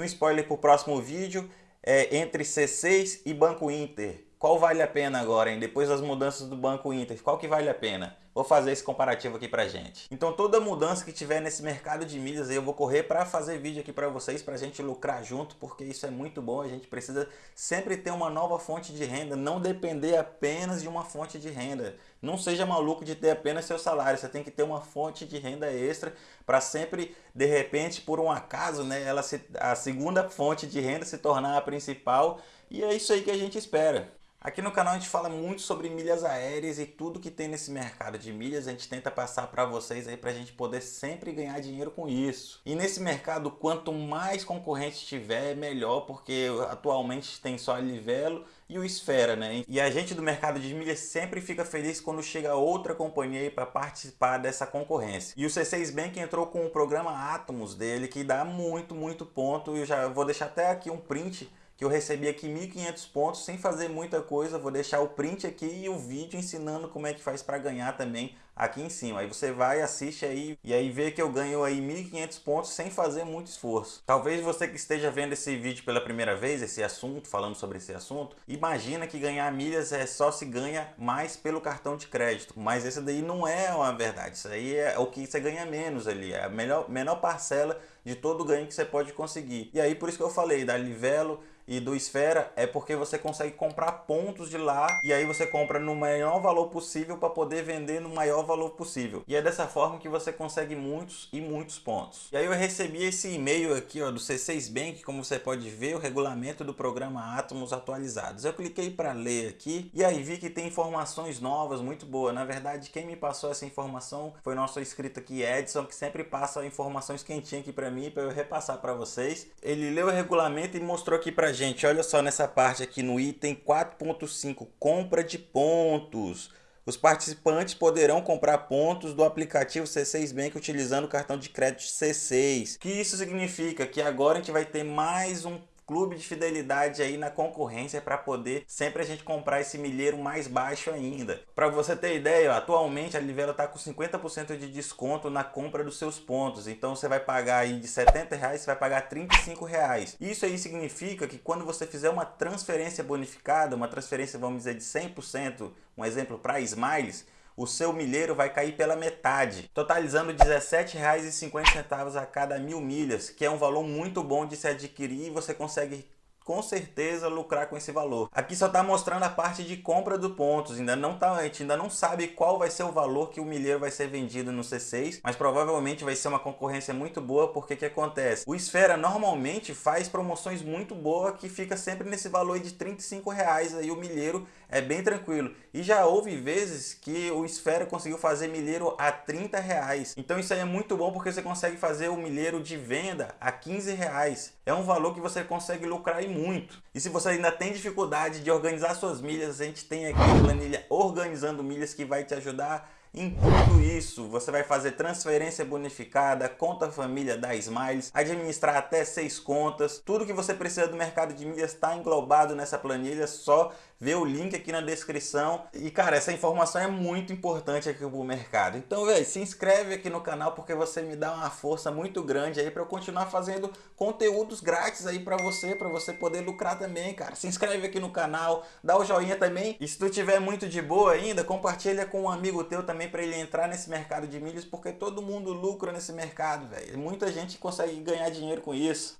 Um spoiler para o próximo vídeo é entre C6 e Banco Inter. Qual vale a pena agora, hein? Depois das mudanças do Banco Inter, qual que vale a pena? Vou fazer esse comparativo aqui pra gente. Então toda mudança que tiver nesse mercado de milhas eu vou correr para fazer vídeo aqui para vocês, pra gente lucrar junto, porque isso é muito bom. A gente precisa sempre ter uma nova fonte de renda, não depender apenas de uma fonte de renda. Não seja maluco de ter apenas seu salário, você tem que ter uma fonte de renda extra para sempre, de repente, por um acaso, né, ela se, a segunda fonte de renda se tornar a principal e é isso aí que a gente espera. Aqui no canal a gente fala muito sobre milhas aéreas e tudo que tem nesse mercado de milhas a gente tenta passar para vocês aí para a gente poder sempre ganhar dinheiro com isso. E nesse mercado quanto mais concorrente tiver melhor porque atualmente tem só a Livelo e o Esfera, né? E a gente do mercado de milhas sempre fica feliz quando chega outra companhia aí para participar dessa concorrência. E o C6 Bank entrou com o programa Atomos dele que dá muito, muito ponto e eu já vou deixar até aqui um print que eu recebi aqui 1.500 pontos sem fazer muita coisa. Vou deixar o print aqui e o vídeo ensinando como é que faz para ganhar também aqui em cima. Aí você vai, assiste aí e aí vê que eu ganho aí 1.500 pontos sem fazer muito esforço. Talvez você que esteja vendo esse vídeo pela primeira vez, esse assunto, falando sobre esse assunto, imagina que ganhar milhas é só se ganha mais pelo cartão de crédito. Mas esse daí não é uma verdade. Isso aí é o que você ganha menos ali. É a melhor, menor parcela de todo o ganho que você pode conseguir. E aí por isso que eu falei da Livelo e do Esfera é porque você consegue comprar pontos de lá e aí você compra no maior valor possível para poder vender no maior valor possível. E é dessa forma que você consegue muitos e muitos pontos. E aí eu recebi esse e-mail aqui ó, do C6 Bank, como você pode ver, o regulamento do programa Atomos atualizados. Eu cliquei para ler aqui e aí vi que tem informações novas, muito boa. Na verdade, quem me passou essa informação foi nosso inscrito aqui, Edson, que sempre passa informações quentinhas aqui para mim, para eu repassar para vocês. Ele leu o regulamento e mostrou aqui para gente, olha só nessa parte aqui no item 4.5, compra de pontos. Os participantes poderão comprar pontos do aplicativo C6 Bank utilizando o cartão de crédito C6. Que isso significa que agora a gente vai ter mais um clube de fidelidade aí na concorrência para poder sempre a gente comprar esse milheiro mais baixo ainda. Para você ter ideia, atualmente a Livelo está com 50% de desconto na compra dos seus pontos. Então você vai pagar aí de 70 reais, você vai pagar 35 reais. Isso aí significa que quando você fizer uma transferência bonificada, uma transferência vamos dizer de 100%, um exemplo para Smiles, o seu milheiro vai cair pela metade, totalizando R$ 17,50 a cada mil milhas, que é um valor muito bom de se adquirir e você consegue com certeza lucrar com esse valor. Aqui só está mostrando a parte de compra do pontos, ainda não tá, a gente ainda não sabe qual vai ser o valor que o milheiro vai ser vendido no C6, mas provavelmente vai ser uma concorrência muito boa, porque que acontece? O Esfera normalmente faz promoções muito boas que fica sempre nesse valor de 35 reais aí o milheiro é bem tranquilo. E já houve vezes que o Esfera conseguiu fazer milheiro a 30 reais. Então isso aí é muito bom porque você consegue fazer o milheiro de venda a 15 reais. É um valor que você consegue lucrar e muito. E se você ainda tem dificuldade de organizar suas milhas, a gente tem aqui a planilha Organizando Milhas que vai te ajudar em tudo isso, você vai fazer transferência bonificada, conta família da Smiles, administrar até seis contas, tudo que você precisa do mercado de milhas está englobado nessa planilha, só ver o link aqui na descrição. E cara, essa informação é muito importante aqui pro mercado. Então, velho, se inscreve aqui no canal porque você me dá uma força muito grande aí para eu continuar fazendo conteúdos grátis aí para você, para você poder lucrar também, cara. Se inscreve aqui no canal, dá o joinha também. E se tu tiver muito de boa ainda, compartilha com um amigo teu também para ele entrar nesse mercado de milhas, porque todo mundo lucra nesse mercado, velho. Muita gente consegue ganhar dinheiro com isso.